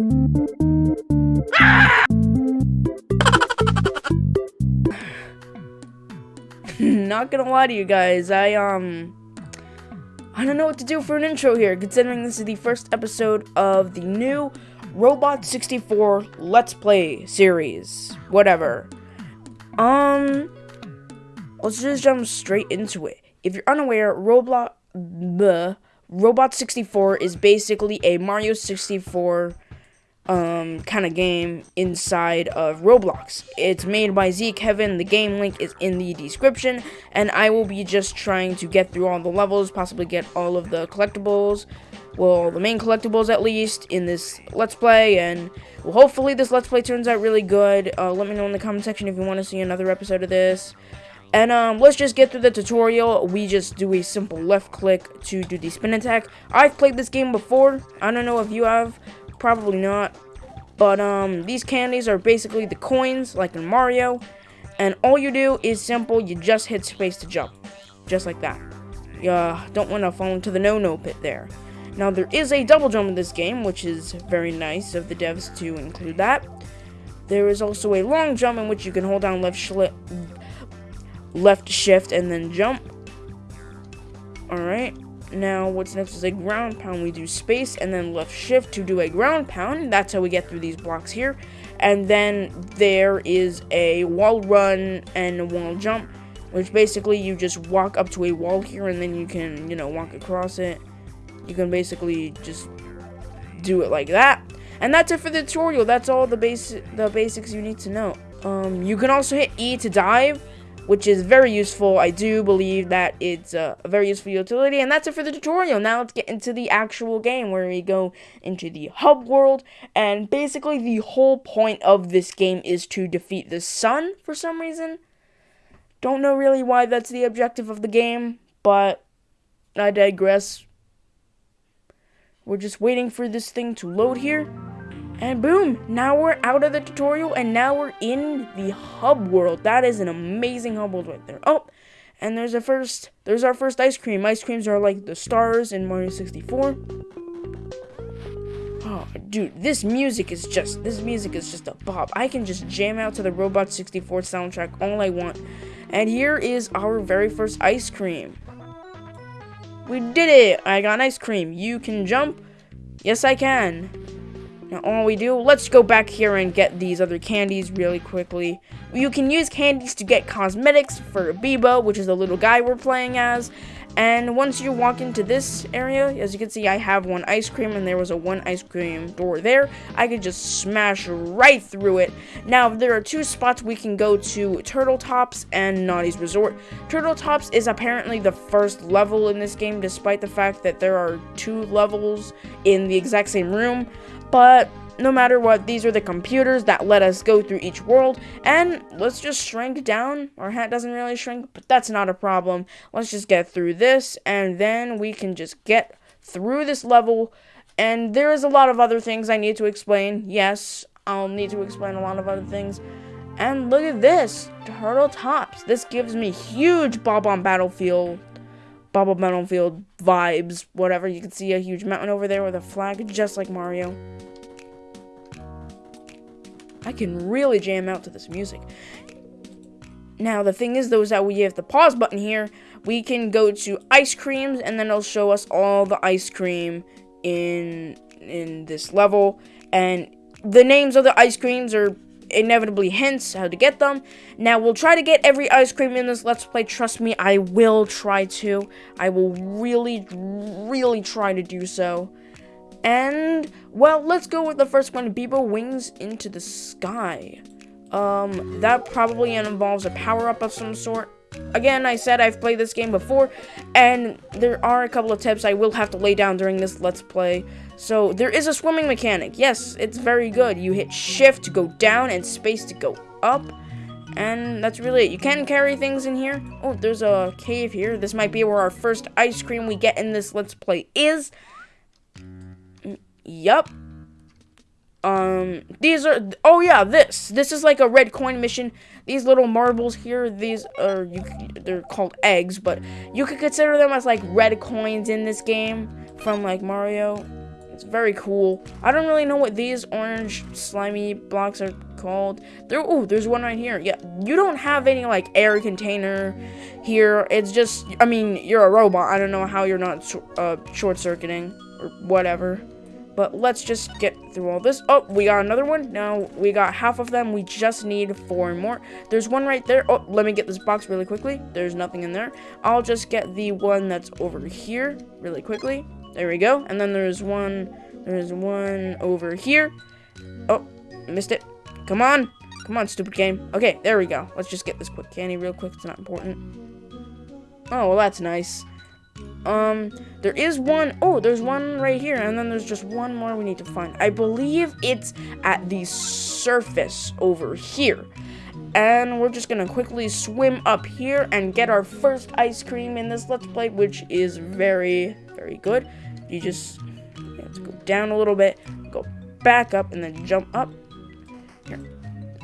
Not gonna lie to you guys, I, um... I don't know what to do for an intro here, considering this is the first episode of the new Robot 64 Let's Play series. Whatever. Um... Let's just jump straight into it. If you're unaware, Roblox... Robot 64 is basically a Mario 64 um, kind of game inside of Roblox. It's made by zKevin. The game link is in the description, and I will be just trying to get through all the levels, possibly get all of the collectibles, well, the main collectibles at least, in this Let's Play, and well, hopefully this Let's Play turns out really good. Uh, let me know in the comment section if you want to see another episode of this. And um, let's just get through the tutorial. We just do a simple left click to do the spin attack. I've played this game before. I don't know if you have. Probably not. But um, these candies are basically the coins, like in Mario. And all you do is simple. You just hit space to jump. Just like that. You uh, don't want to fall into the no-no pit there. Now, there is a double jump in this game, which is very nice of the devs to include that. There is also a long jump in which you can hold down left left shift and then jump. Alright. Now, what's next is a ground pound. We do space and then left shift to do a ground pound. That's how we get through these blocks here. And then there is a wall run and a wall jump, which basically you just walk up to a wall here and then you can, you know, walk across it. You can basically just do it like that. And that's it for the tutorial. That's all the basic the basics you need to know. Um, you can also hit E to dive which is very useful. I do believe that it's uh, a very useful utility, and that's it for the tutorial. Now let's get into the actual game where we go into the hub world, and basically the whole point of this game is to defeat the sun for some reason. Don't know really why that's the objective of the game, but I digress. We're just waiting for this thing to load here. And boom, now we're out of the tutorial and now we're in the hub world. That is an amazing hub world right there. Oh, and there's a first, there's our first ice cream. Ice creams are like the stars in Mario 64. Oh, dude, this music is just, this music is just a bop. I can just jam out to the Robot 64 soundtrack all I want. And here is our very first ice cream. We did it! I got ice cream. You can jump? Yes, I can. Now all we do, let's go back here and get these other candies really quickly. You can use candies to get cosmetics for Beebo, which is the little guy we're playing as. And once you walk into this area, as you can see, I have one ice cream, and there was a one ice cream door there. I could just smash right through it. Now, there are two spots we can go to, Turtle Tops and Naughty's Resort. Turtle Tops is apparently the first level in this game, despite the fact that there are two levels in the exact same room. But no matter what, these are the computers that let us go through each world. And let's just shrink down. Our hat doesn't really shrink, but that's not a problem. Let's just get through this, and then we can just get through this level. And there is a lot of other things I need to explain. Yes, I'll need to explain a lot of other things. And look at this, Turtle Tops. This gives me huge Bob-omb Battlefield Bob-omb Battlefield vibes, whatever. You can see a huge mountain over there with a flag, just like Mario. I can really jam out to this music. Now, the thing is, though, is that we have the pause button here. We can go to ice creams, and then it'll show us all the ice cream in in this level. And the names of the ice creams are inevitably hints how to get them. Now, we'll try to get every ice cream in this Let's Play. Trust me, I will try to. I will really, really try to do so. And, well, let's go with the first one. Beebo Wings into the Sky. Um, that probably involves a power-up of some sort. Again, I said I've played this game before, and there are a couple of tips I will have to lay down during this Let's Play. So, there is a swimming mechanic. Yes, it's very good. You hit shift to go down and space to go up. And that's really it. You can carry things in here. Oh, there's a cave here. This might be where our first ice cream we get in this Let's Play is. Yup. Um, these are, oh yeah, this. This is like a red coin mission. These little marbles here, these are, you, they're called eggs, but you could consider them as like red coins in this game from like Mario It's very cool. I don't really know what these orange slimy blocks are called. There, oh, there's one right here. Yeah, you don't have any like air container here. It's just, I mean, you're a robot. I don't know how you're not uh, short circuiting or whatever. But let's just get through all this. Oh, we got another one. Now we got half of them. We just need four more. There's one right there. Oh, let me get this box really quickly. There's nothing in there. I'll just get the one that's over here really quickly. There we go. And then there's one, there's one over here. Oh, missed it. Come on. Come on, stupid game. Okay, there we go. Let's just get this quick candy real quick. It's not important. Oh, well, that's nice. Um, there is one. Oh, there's one right here. And then there's just one more we need to find. I believe it's at the surface over here. And we're just to quickly swim up here and get our first ice cream in this Let's Play, which is very, very good. You just let's go down a little bit, go back up, and then jump up. Here.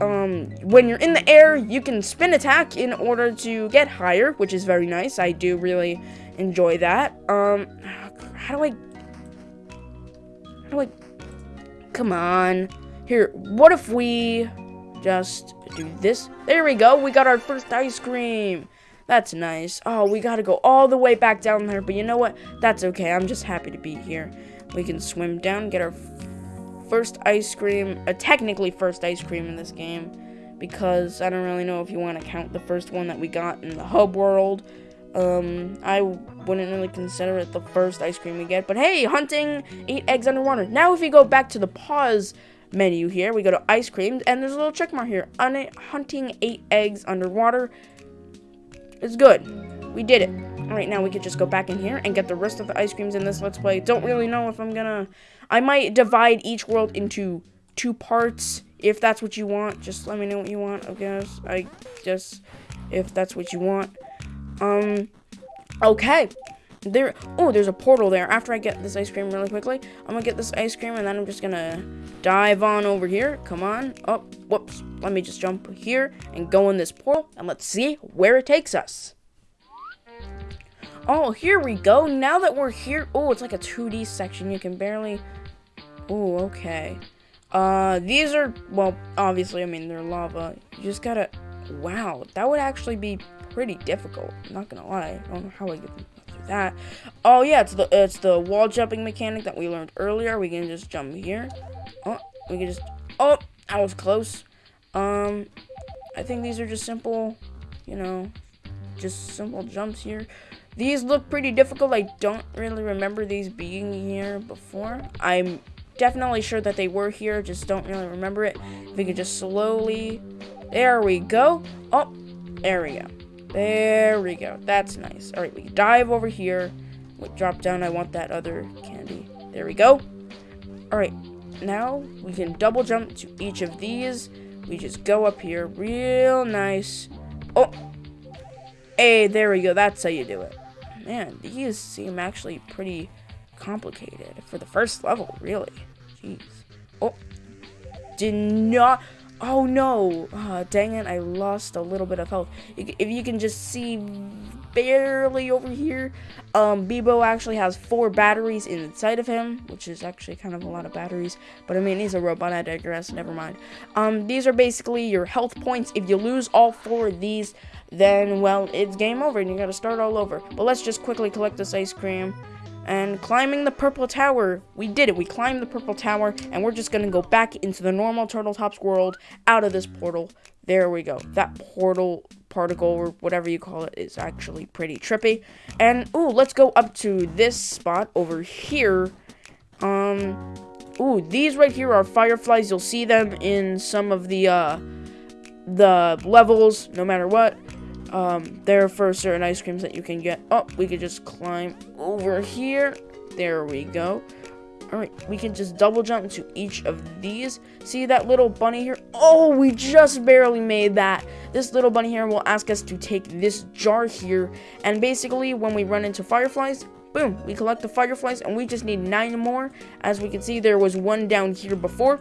Um, when you're in the air, you can spin attack in order to get higher, which is very nice. I do really enjoy that. Um, how do I... How do I... Come on. Here, what if we just do this? There we go. We got our first ice cream. That's nice. Oh, we gotta go all the way back down there. But you know what? That's okay. I'm just happy to be here. We can swim down, get our first ice cream. Uh, technically first ice cream in this game. Because I don't really know if you want to count the first one that we got in the hub world. Um, I wouldn't really consider it the first ice cream we get. But hey, hunting eight eggs underwater. Now if we go back to the pause menu here, we go to ice cream, and there's a little check mark here. hunting eight eggs underwater. It's good. We did it. Alright, now we could just go back in here and get the rest of the ice creams in this Let's Play. Don't really know if I'm gonna... I might divide each world into two parts, if that's what you want. Just let me know what you want, I guess. I just... If that's what you want. Um... Okay. There... Oh, there's a portal there. After I get this ice cream really quickly, I'm gonna get this ice cream, and then I'm just gonna dive on over here. Come on. Oh, whoops. Let me just jump here and go in this portal, and let's see where it takes us. Oh, here we go. Now that we're here, oh, it's like a 2D section. You can barely, oh, okay. Uh, these are, well, obviously, I mean, they're lava. You just gotta, wow, that would actually be pretty difficult. I'm not gonna lie. I don't know how I get through that. Oh, yeah, it's the, it's the wall jumping mechanic that we learned earlier. We can just jump here. Oh, we can just, oh, I was close. Um, I think these are just simple, you know, just simple jumps here. These look pretty difficult. I don't really remember these being here before. I'm definitely sure that they were here, just don't really remember it. If we could just slowly, there we go. Oh, there we go. There we go. That's nice. All right, we dive over here. Wait, drop down. I want that other candy. There we go. All right, now we can double jump to each of these. We just go up here real nice. Oh, hey, there we go. That's how you do it. Man, these seem actually pretty complicated for the first level, really. Jeez. Oh, did not. Oh no! Uh, dang it, I lost a little bit of health. If you can just see barely over here, um, Beebo actually has four batteries inside of him, which is actually kind of a lot of batteries. But I mean, he's a robot, I digress, never mind. Um, these are basically your health points. If you lose all four of these, then, well, it's game over and you gotta start all over. But let's just quickly collect this ice cream and climbing the purple tower. We did it. We climbed the purple tower, and we're just gonna go back into the normal Turtle Tops world out of this portal. There we go. That portal particle or whatever you call it is actually pretty trippy. And ooh, let's go up to this spot over here. Um, ooh, these right here are fireflies. You'll see them in some of the uh the levels, no matter what um, there for certain ice creams that you can get. Oh, we could just climb over here. There we go. Alright, we can just double jump to each of these. See that little bunny here? Oh, we just barely made that. This little bunny here will ask us to take this jar here. And basically, when we run into fireflies, boom, we collect the fireflies. And we just need nine more. As we can see, there was one down here before.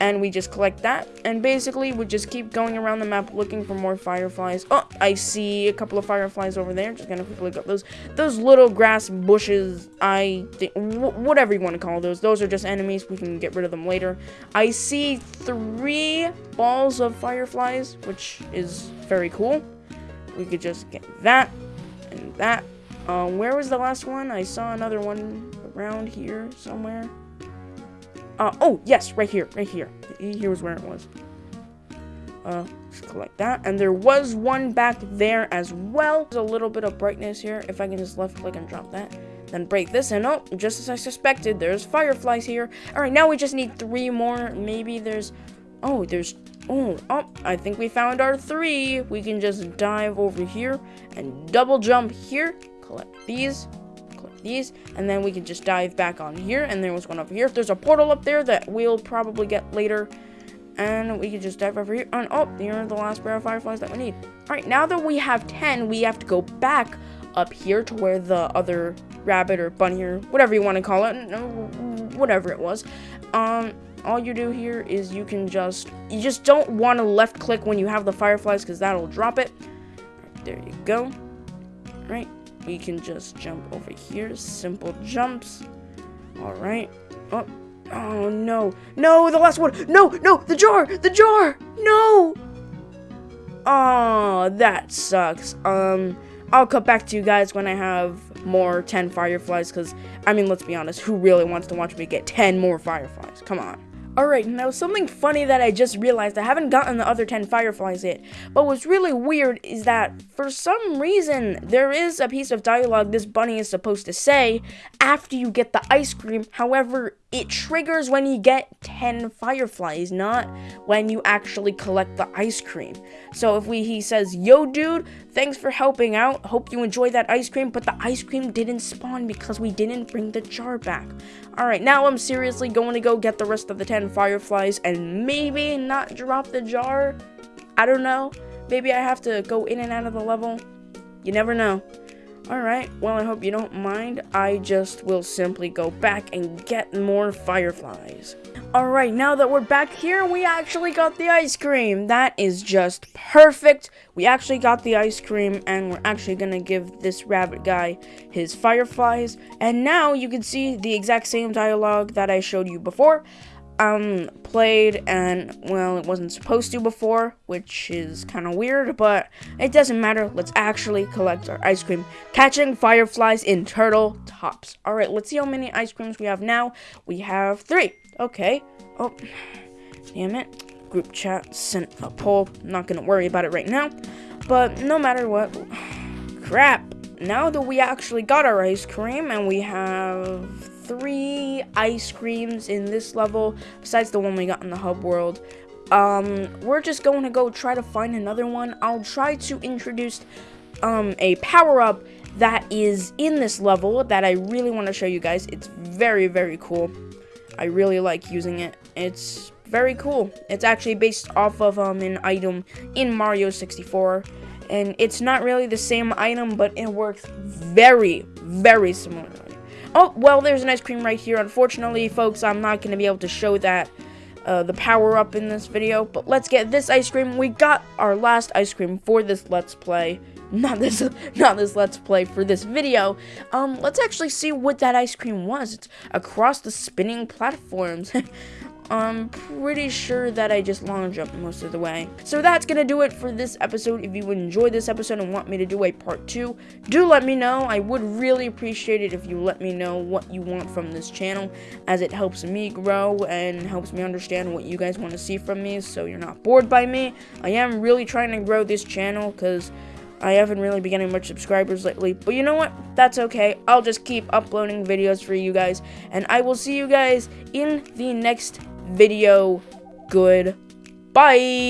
And we just collect that. And basically we just keep going around the map looking for more fireflies. Oh i see a couple of fireflies over there. Just gonna quickly up those those little grass bushes. I think whatever you want to call those. Those are just enemies. We can get rid of them later. I see three balls of fireflies which is very cool. We could just get that and that. Um, where was the last one? I saw another one around here somewhere uh, oh, yes, right here, right here. Here was where it was. Uh, let's collect that. And there was one back there as well. There's a little bit of brightness here. If I can just left click and drop that. Then break this, and oh, just as I suspected, there's fireflies here. Alright, now we just need three more. Maybe there's... Oh, there's... Oh, oh, I think we found our three. We can just dive over here and double jump here. Collect these these, and then we can just dive back on here, and there was one over here. If There's a portal up there that we'll probably get later, and we can just dive over here, and oh, here are the last pair of fireflies that we need. Alright, now that we have 10, we have to go back up here to where the other rabbit or bunny or whatever you want to call it, whatever it was, um, all you do here is you can just, you just don't want to left click when you have the fireflies because that'll drop it. Right, there you go. Right, we can just jump over here. Simple jumps. Alright. Oh, oh, no. No, the last one. No, no, the jar. The jar. No. Oh, that sucks. Um, I'll cut back to you guys when I have more 10 fireflies. Because, I mean, let's be honest. Who really wants to watch me get 10 more fireflies? Come on. Alright, now something funny that I just realized, I haven't gotten the other 10 fireflies yet, but what's really weird is that, for some reason, there is a piece of dialogue this bunny is supposed to say after you get the ice cream, however, it triggers when you get 10 fireflies, not when you actually collect the ice cream. So if we he says, "Yo dude, thanks for helping out. Hope you enjoy that ice cream," but the ice cream didn't spawn because we didn't bring the jar back. All right, now I'm seriously going to go get the rest of the 10 fireflies and maybe not drop the jar. I don't know. Maybe I have to go in and out of the level. You never know. Alright, well I hope you don't mind. I just will simply go back and get more fireflies. Alright, now that we're back here, we actually got the ice cream. That is just perfect. We actually got the ice cream, and we're actually gonna give this rabbit guy his fireflies. And now you can see the exact same dialogue that I showed you before um played and well it wasn't supposed to before which is kind of weird but it doesn't matter. Let's actually collect our ice cream. Catching fireflies in turtle tops. All right let's see how many ice creams we have now. We have three. Okay. Oh damn it. Group chat sent a poll. Not gonna worry about it right now. But no matter what. Crap. Now that we actually got our ice cream and we have three ice creams in this level, besides the one we got in the hub world. Um, we're just going to go try to find another one. I'll try to introduce um, a power-up that is in this level that I really want to show you guys. It's very, very cool. I really like using it. It's very cool. It's actually based off of um, an item in Mario 64. And it's not really the same item, but it works very, very similarly. Oh, well, there's an ice cream right here. Unfortunately, folks, I'm not going to be able to show that, uh, the power-up in this video. But let's get this ice cream. We got our last ice cream for this Let's Play. Not this, not this Let's Play, for this video. Um, let's actually see what that ice cream was. It's across the spinning platforms. I'm pretty sure that I just long jumped most of the way. So that's gonna do it for this episode. If you enjoyed this episode and want me to do a part two, do let me know. I would really appreciate it if you let me know what you want from this channel, as it helps me grow and helps me understand what you guys want to see from me, so you're not bored by me. I am really trying to grow this channel, because I haven't really been getting much subscribers lately, but you know what? That's okay. I'll just keep uploading videos for you guys, and I will see you guys in the next video. Goodbye.